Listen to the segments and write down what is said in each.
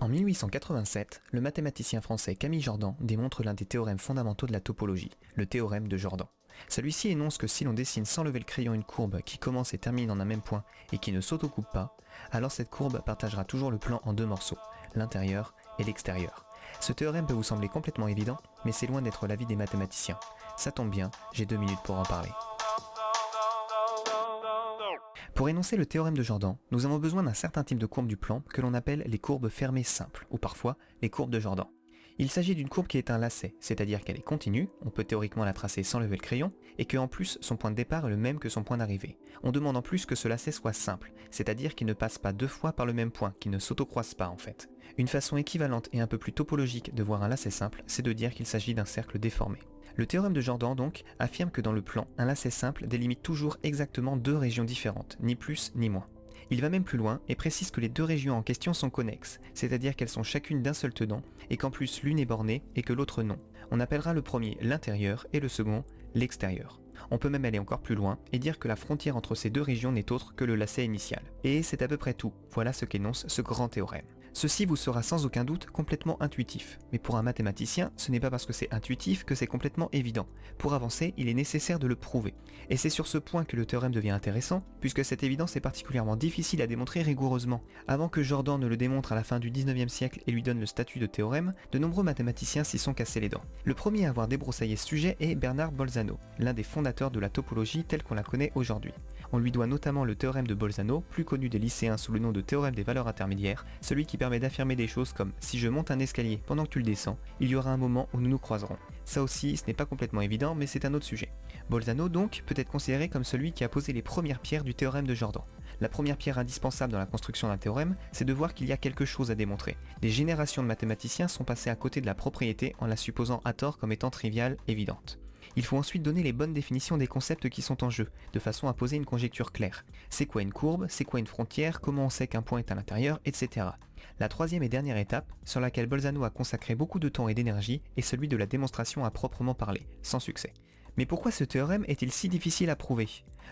En 1887, le mathématicien français Camille Jordan démontre l'un des théorèmes fondamentaux de la topologie, le théorème de Jordan. Celui-ci énonce que si l'on dessine sans lever le crayon une courbe qui commence et termine en un même point et qui ne s'autocoupe pas, alors cette courbe partagera toujours le plan en deux morceaux, l'intérieur et l'extérieur. Ce théorème peut vous sembler complètement évident, mais c'est loin d'être l'avis des mathématiciens. Ça tombe bien, j'ai deux minutes pour en parler. Pour énoncer le théorème de Jordan, nous avons besoin d'un certain type de courbe du plan que l'on appelle les courbes fermées simples, ou parfois les courbes de Jordan. Il s'agit d'une courbe qui est un lacet, c'est-à-dire qu'elle est continue, on peut théoriquement la tracer sans lever le crayon, et que en plus son point de départ est le même que son point d'arrivée. On demande en plus que ce lacet soit simple, c'est-à-dire qu'il ne passe pas deux fois par le même point, qu'il ne s'autocroise pas en fait. Une façon équivalente et un peu plus topologique de voir un lacet simple, c'est de dire qu'il s'agit d'un cercle déformé. Le théorème de Jordan donc affirme que dans le plan, un lacet simple délimite toujours exactement deux régions différentes, ni plus ni moins. Il va même plus loin et précise que les deux régions en question sont connexes, c'est-à-dire qu'elles sont chacune d'un seul tenant, et qu'en plus l'une est bornée et que l'autre non. On appellera le premier l'intérieur et le second l'extérieur. On peut même aller encore plus loin et dire que la frontière entre ces deux régions n'est autre que le lacet initial. Et c'est à peu près tout, voilà ce qu'énonce ce grand théorème. Ceci vous sera sans aucun doute complètement intuitif, mais pour un mathématicien, ce n'est pas parce que c'est intuitif que c'est complètement évident. Pour avancer, il est nécessaire de le prouver. Et c'est sur ce point que le théorème devient intéressant, puisque cette évidence est particulièrement difficile à démontrer rigoureusement. Avant que Jordan ne le démontre à la fin du 19e siècle et lui donne le statut de théorème, de nombreux mathématiciens s'y sont cassés les dents. Le premier à avoir débroussaillé ce sujet est Bernard Bolzano, l'un des fondateurs de la topologie telle qu'on la connaît aujourd'hui. On lui doit notamment le théorème de Bolzano, plus connu des lycéens sous le nom de théorème des valeurs intermédiaires, celui qui permet d'affirmer des choses comme si je monte un escalier pendant que tu le descends, il y aura un moment où nous nous croiserons. Ça aussi, ce n'est pas complètement évident, mais c'est un autre sujet. Bolzano donc peut être considéré comme celui qui a posé les premières pierres du théorème de Jordan. La première pierre indispensable dans la construction d'un théorème, c'est de voir qu'il y a quelque chose à démontrer. Des générations de mathématiciens sont passés à côté de la propriété en la supposant à tort comme étant triviale, évidente. Il faut ensuite donner les bonnes définitions des concepts qui sont en jeu, de façon à poser une conjecture claire. C'est quoi une courbe, c'est quoi une frontière, comment on sait qu'un point est à l'intérieur, etc. La troisième et dernière étape, sur laquelle Bolzano a consacré beaucoup de temps et d'énergie, est celui de la démonstration à proprement parler, sans succès. Mais pourquoi ce théorème est-il si difficile à prouver?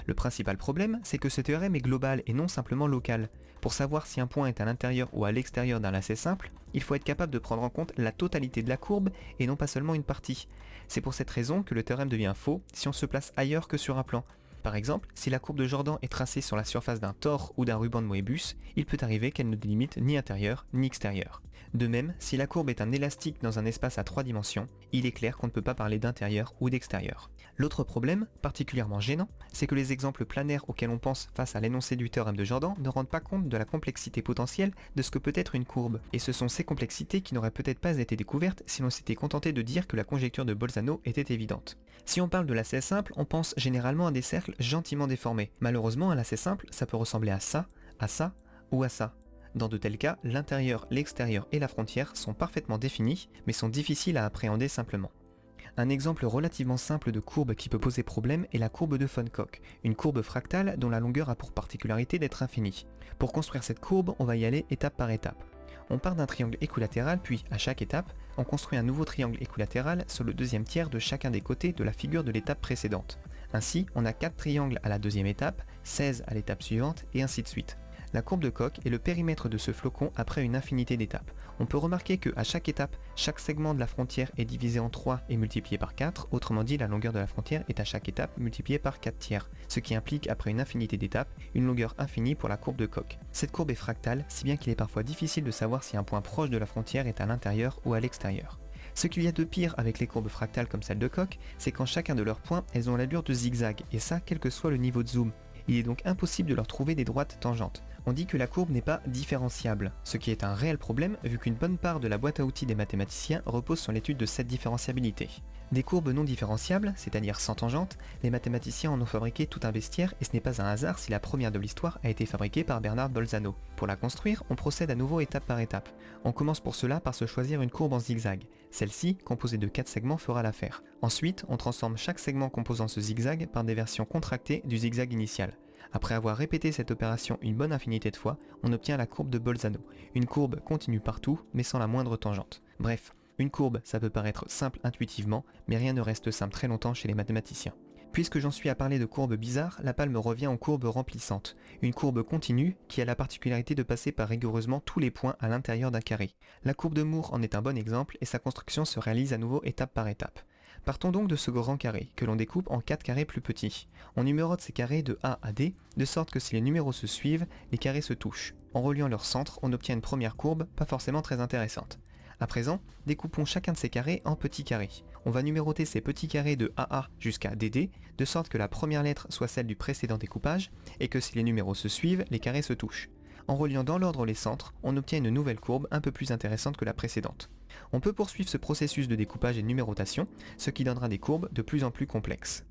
Le principal problème, c'est que ce théorème est global et non simplement local. Pour savoir si un point est à l'intérieur ou à l'extérieur d'un lacet simple, il faut être capable de prendre en compte la totalité de la courbe et non pas seulement une partie. C'est pour cette raison que le théorème devient faux si on se place ailleurs que sur un plan. Par exemple, si la courbe de Jordan est tracée sur la surface d'un tore ou d'un ruban de Moebius, il peut arriver qu'elle ne délimite ni intérieur ni extérieur. De même, si la courbe est un élastique dans un espace à trois dimensions, il est clair qu'on ne peut pas parler d'intérieur ou d'extérieur. L'autre problème, particulièrement gênant, c'est que les exemples planaires auxquels on pense face à l'énoncé du théorème de Jordan ne rendent pas compte de la complexité potentielle de ce que peut être une courbe, et ce sont ces complexités qui n'auraient peut-être pas été découvertes si l'on s'était contenté de dire que la conjecture de Bolzano était évidente. Si on parle de lacet simple, on pense généralement à des cercles gentiment déformés. Malheureusement, un lacet simple, ça peut ressembler à ça, à ça ou à ça. Dans de tels cas, l'intérieur, l'extérieur et la frontière sont parfaitement définis, mais sont difficiles à appréhender simplement. Un exemple relativement simple de courbe qui peut poser problème est la courbe de von Koch, une courbe fractale dont la longueur a pour particularité d'être infinie. Pour construire cette courbe, on va y aller étape par étape. On part d'un triangle équilatéral, puis à chaque étape, on construit un nouveau triangle équilatéral sur le deuxième tiers de chacun des côtés de la figure de l'étape précédente. Ainsi, on a 4 triangles à la deuxième étape, 16 à l'étape suivante, et ainsi de suite. La courbe de Koch est le périmètre de ce flocon après une infinité d'étapes. On peut remarquer que à chaque étape, chaque segment de la frontière est divisé en 3 et multiplié par 4, autrement dit la longueur de la frontière est à chaque étape multipliée par 4 tiers, ce qui implique après une infinité d'étapes, une longueur infinie pour la courbe de Koch. Cette courbe est fractale, si bien qu'il est parfois difficile de savoir si un point proche de la frontière est à l'intérieur ou à l'extérieur. Ce qu'il y a de pire avec les courbes fractales comme celle de Koch, c'est qu'en chacun de leurs points, elles ont l'allure de zigzag, et ça quel que soit le niveau de zoom. Il est donc impossible de leur trouver des droites tangentes on dit que la courbe n'est pas différenciable, ce qui est un réel problème vu qu'une bonne part de la boîte à outils des mathématiciens repose sur l'étude de cette différenciabilité. Des courbes non différenciables, c'est-à-dire sans tangente, les mathématiciens en ont fabriqué tout un bestiaire et ce n'est pas un hasard si la première de l'histoire a été fabriquée par Bernard Bolzano. Pour la construire, on procède à nouveau étape par étape. On commence pour cela par se choisir une courbe en zigzag. Celle-ci, composée de 4 segments, fera l'affaire. Ensuite, on transforme chaque segment composant ce zigzag par des versions contractées du zigzag initial. Après avoir répété cette opération une bonne infinité de fois, on obtient la courbe de Bolzano, une courbe continue partout mais sans la moindre tangente. Bref, une courbe, ça peut paraître simple intuitivement, mais rien ne reste simple très longtemps chez les mathématiciens. Puisque j'en suis à parler de courbes bizarres, la palme revient aux courbes remplissantes, une courbe continue qui a la particularité de passer par rigoureusement tous les points à l'intérieur d'un carré. La courbe de Moore en est un bon exemple et sa construction se réalise à nouveau étape par étape. Partons donc de ce grand carré, que l'on découpe en 4 carrés plus petits. On numérote ces carrés de A à D, de sorte que si les numéros se suivent, les carrés se touchent. En reliant leur centre, on obtient une première courbe, pas forcément très intéressante. À présent, découpons chacun de ces carrés en petits carrés. On va numéroter ces petits carrés de AA jusqu'à DD, de sorte que la première lettre soit celle du précédent découpage, et que si les numéros se suivent, les carrés se touchent. En reliant dans l'ordre les centres, on obtient une nouvelle courbe un peu plus intéressante que la précédente. On peut poursuivre ce processus de découpage et de numérotation, ce qui donnera des courbes de plus en plus complexes.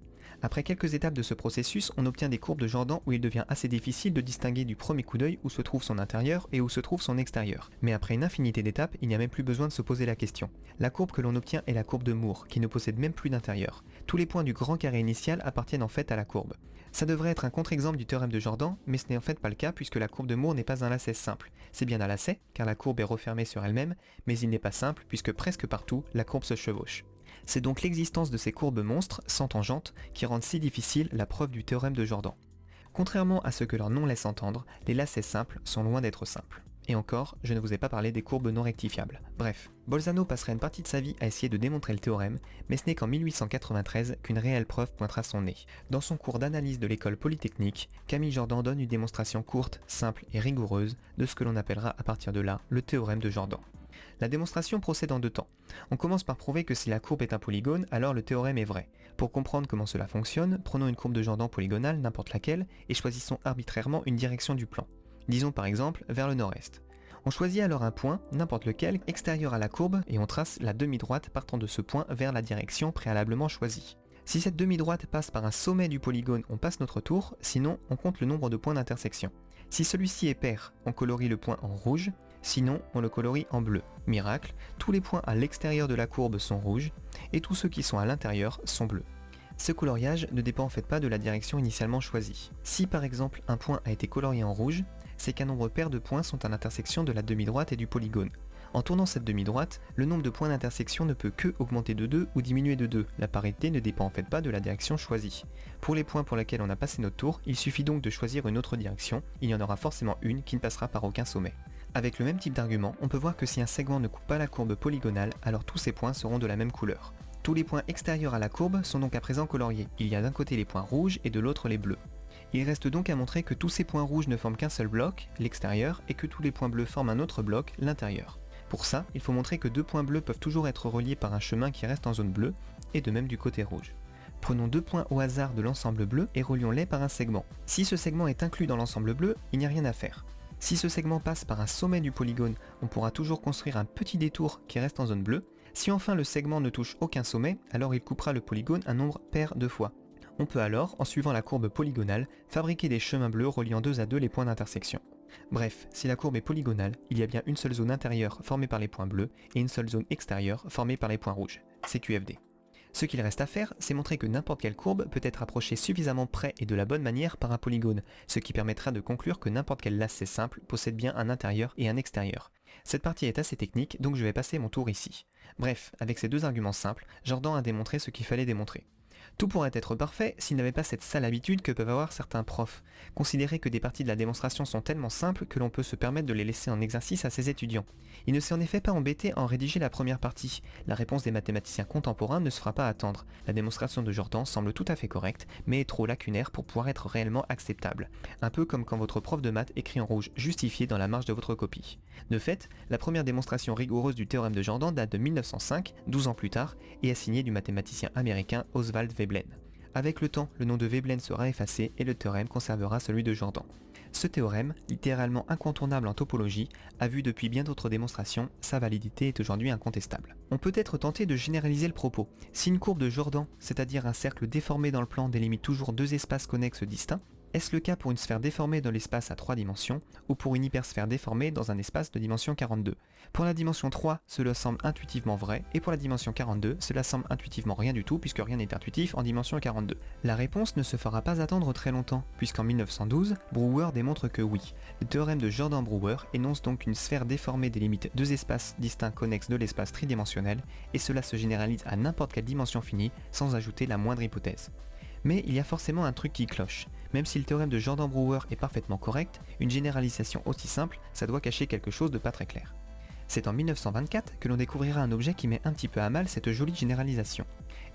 Après quelques étapes de ce processus, on obtient des courbes de Jordan où il devient assez difficile de distinguer du premier coup d'œil où se trouve son intérieur et où se trouve son extérieur. Mais après une infinité d'étapes, il n'y a même plus besoin de se poser la question. La courbe que l'on obtient est la courbe de Moore, qui ne possède même plus d'intérieur. Tous les points du grand carré initial appartiennent en fait à la courbe. Ça devrait être un contre-exemple du théorème de Jordan, mais ce n'est en fait pas le cas puisque la courbe de Moore n'est pas un lacet simple. C'est bien un lacet, car la courbe est refermée sur elle-même, mais il n'est pas simple puisque presque partout, la courbe se chevauche. C'est donc l'existence de ces courbes monstres, sans tangente, qui rendent si difficile la preuve du théorème de Jordan. Contrairement à ce que leur nom laisse entendre, les lacets simples sont loin d'être simples. Et encore, je ne vous ai pas parlé des courbes non rectifiables. Bref, Bolzano passera une partie de sa vie à essayer de démontrer le théorème, mais ce n'est qu'en 1893 qu'une réelle preuve pointera son nez. Dans son cours d'analyse de l'école polytechnique, Camille Jordan donne une démonstration courte, simple et rigoureuse de ce que l'on appellera à partir de là le théorème de Jordan. La démonstration procède en deux temps. On commence par prouver que si la courbe est un polygone, alors le théorème est vrai. Pour comprendre comment cela fonctionne, prenons une courbe de Jordan polygonale, n'importe laquelle, et choisissons arbitrairement une direction du plan. Disons par exemple vers le nord-est. On choisit alors un point, n'importe lequel, extérieur à la courbe et on trace la demi-droite partant de ce point vers la direction préalablement choisie. Si cette demi-droite passe par un sommet du polygone, on passe notre tour, sinon on compte le nombre de points d'intersection. Si celui-ci est pair, on colorie le point en rouge, sinon on le colorie en bleu. Miracle, tous les points à l'extérieur de la courbe sont rouges, et tous ceux qui sont à l'intérieur sont bleus. Ce coloriage ne dépend en fait pas de la direction initialement choisie. Si par exemple un point a été colorié en rouge, c'est qu'un nombre pair de points sont à l'intersection de la demi-droite et du polygone. En tournant cette demi-droite, le nombre de points d'intersection ne peut que augmenter de 2 ou diminuer de 2. La parité ne dépend en fait pas de la direction choisie. Pour les points pour lesquels on a passé notre tour, il suffit donc de choisir une autre direction, il y en aura forcément une qui ne passera par aucun sommet. Avec le même type d'argument, on peut voir que si un segment ne coupe pas la courbe polygonale, alors tous ces points seront de la même couleur. Tous les points extérieurs à la courbe sont donc à présent coloriés. Il y a d'un côté les points rouges et de l'autre les bleus. Il reste donc à montrer que tous ces points rouges ne forment qu'un seul bloc, l'extérieur, et que tous les points bleus forment un autre bloc, l'intérieur. Pour ça, il faut montrer que deux points bleus peuvent toujours être reliés par un chemin qui reste en zone bleue, et de même du côté rouge. Prenons deux points au hasard de l'ensemble bleu et relions-les par un segment. Si ce segment est inclus dans l'ensemble bleu, il n'y a rien à faire. Si ce segment passe par un sommet du polygone, on pourra toujours construire un petit détour qui reste en zone bleue. Si enfin le segment ne touche aucun sommet, alors il coupera le polygone un nombre pair de fois. On peut alors, en suivant la courbe polygonale, fabriquer des chemins bleus reliant deux à deux les points d'intersection. Bref, si la courbe est polygonale, il y a bien une seule zone intérieure formée par les points bleus et une seule zone extérieure formée par les points rouges. C'est QFD. Ce qu'il reste à faire, c'est montrer que n'importe quelle courbe peut être approchée suffisamment près et de la bonne manière par un polygone, ce qui permettra de conclure que n'importe quel lacet simple possède bien un intérieur et un extérieur. Cette partie est assez technique, donc je vais passer mon tour ici. Bref, avec ces deux arguments simples, Jordan a démontré ce qu'il fallait démontrer. Tout pourrait être parfait s'il n'avait pas cette sale habitude que peuvent avoir certains profs, considérer que des parties de la démonstration sont tellement simples que l'on peut se permettre de les laisser en exercice à ses étudiants. Il ne s'est en effet pas embêté en rédiger la première partie. La réponse des mathématiciens contemporains ne se fera pas attendre. La démonstration de Jordan semble tout à fait correcte, mais est trop lacunaire pour pouvoir être réellement acceptable. Un peu comme quand votre prof de maths écrit en rouge justifié dans la marge de votre copie. De fait, la première démonstration rigoureuse du théorème de Jordan date de 1905, 12 ans plus tard, et est signée du mathématicien américain Oswald Avec le temps, le nom de Veblen sera effacé et le théorème conservera celui de Jordan. Ce théorème, littéralement incontournable en topologie, a vu depuis bien d'autres démonstrations, sa validité est aujourd'hui incontestable. On peut être tenté de généraliser le propos. Si une courbe de Jordan, c'est-à-dire un cercle déformé dans le plan, délimite toujours deux espaces connexes distincts, est-ce le cas pour une sphère déformée dans l'espace à 3 dimensions ou pour une hypersphère déformée dans un espace de dimension 42 Pour la dimension 3, cela semble intuitivement vrai, et pour la dimension 42, cela semble intuitivement rien du tout puisque rien n'est intuitif en dimension 42. La réponse ne se fera pas attendre très longtemps, puisqu'en 1912, Brouwer démontre que oui. Le théorème de Jordan-Brouwer énonce donc une sphère déformée délimite deux espaces distincts connexes de l'espace tridimensionnel, et cela se généralise à n'importe quelle dimension finie sans ajouter la moindre hypothèse. Mais il y a forcément un truc qui cloche. Même si le théorème de Jordan-Brouwer est parfaitement correct, une généralisation aussi simple, ça doit cacher quelque chose de pas très clair. C'est en 1924 que l'on découvrira un objet qui met un petit peu à mal cette jolie généralisation.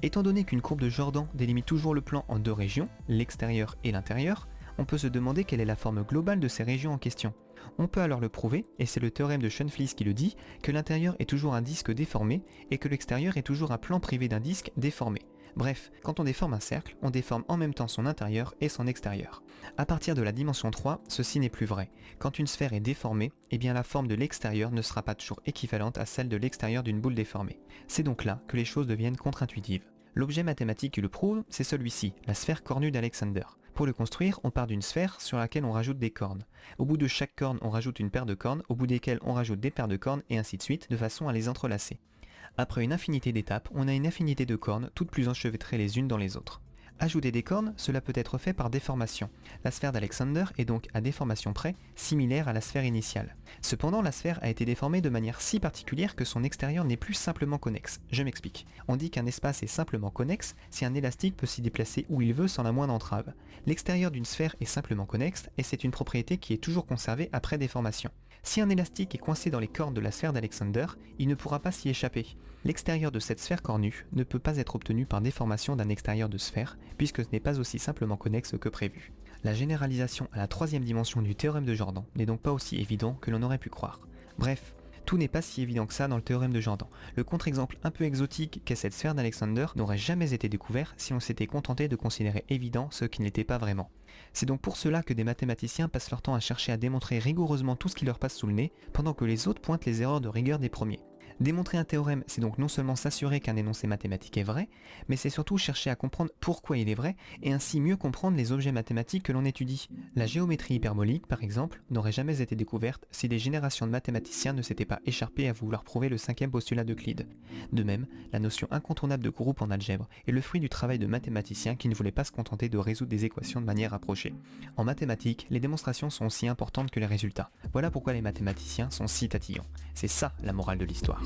Étant donné qu'une courbe de Jordan délimite toujours le plan en deux régions, l'extérieur et l'intérieur, on peut se demander quelle est la forme globale de ces régions en question. On peut alors le prouver, et c'est le théorème de Schoenflies qui le dit, que l'intérieur est toujours un disque déformé et que l'extérieur est toujours un plan privé d'un disque déformé. Bref, quand on déforme un cercle, on déforme en même temps son intérieur et son extérieur. À partir de la dimension 3, ceci n'est plus vrai. Quand une sphère est déformée, eh bien la forme de l'extérieur ne sera pas toujours équivalente à celle de l'extérieur d'une boule déformée. C'est donc là que les choses deviennent contre-intuitives. L'objet mathématique qui le prouve, c'est celui-ci, la sphère cornue d'Alexander. Pour le construire, on part d'une sphère sur laquelle on rajoute des cornes. Au bout de chaque corne, on rajoute une paire de cornes, au bout desquelles on rajoute des paires de cornes, et ainsi de suite, de façon à les entrelacer. Après une infinité d'étapes, on a une infinité de cornes, toutes plus enchevêtrées les unes dans les autres. Ajouter des cornes, cela peut être fait par déformation. La sphère d'Alexander est donc à déformation près similaire à la sphère initiale. Cependant, la sphère a été déformée de manière si particulière que son extérieur n'est plus simplement connexe. Je m'explique. On dit qu'un espace est simplement connexe si un élastique peut s'y déplacer où il veut sans la moindre entrave. L'extérieur d'une sphère est simplement connexe et c'est une propriété qui est toujours conservée après déformation. Si un élastique est coincé dans les cornes de la sphère d'Alexander, il ne pourra pas s'y échapper. L'extérieur de cette sphère cornue ne peut pas être obtenu par déformation d'un extérieur de sphère, puisque ce n'est pas aussi simplement connexe que prévu. La généralisation à la troisième dimension du théorème de Jordan n'est donc pas aussi évident que l'on aurait pu croire. Bref, tout n'est pas si évident que ça dans le théorème de Jordan. Le contre-exemple un peu exotique qu'est cette sphère d'Alexander n'aurait jamais été découvert si on s'était contenté de considérer évident ce qui n'était pas vraiment. C'est donc pour cela que des mathématiciens passent leur temps à chercher à démontrer rigoureusement tout ce qui leur passe sous le nez, pendant que les autres pointent les erreurs de rigueur des premiers. Démontrer un théorème, c'est donc non seulement s'assurer qu'un énoncé mathématique est vrai, mais c'est surtout chercher à comprendre pourquoi il est vrai, et ainsi mieux comprendre les objets mathématiques que l'on étudie. La géométrie hyperbolique, par exemple, n'aurait jamais été découverte si des générations de mathématiciens ne s'étaient pas écharpés à vouloir prouver le cinquième postulat d'Euclide. De même, la notion incontournable de groupe en algèbre est le fruit du travail de mathématiciens qui ne voulaient pas se contenter de résoudre des équations de manière approchée. En mathématiques, les démonstrations sont aussi importantes que les résultats. Voilà pourquoi les mathématiciens sont si tatillons. C'est ça la morale de l'histoire.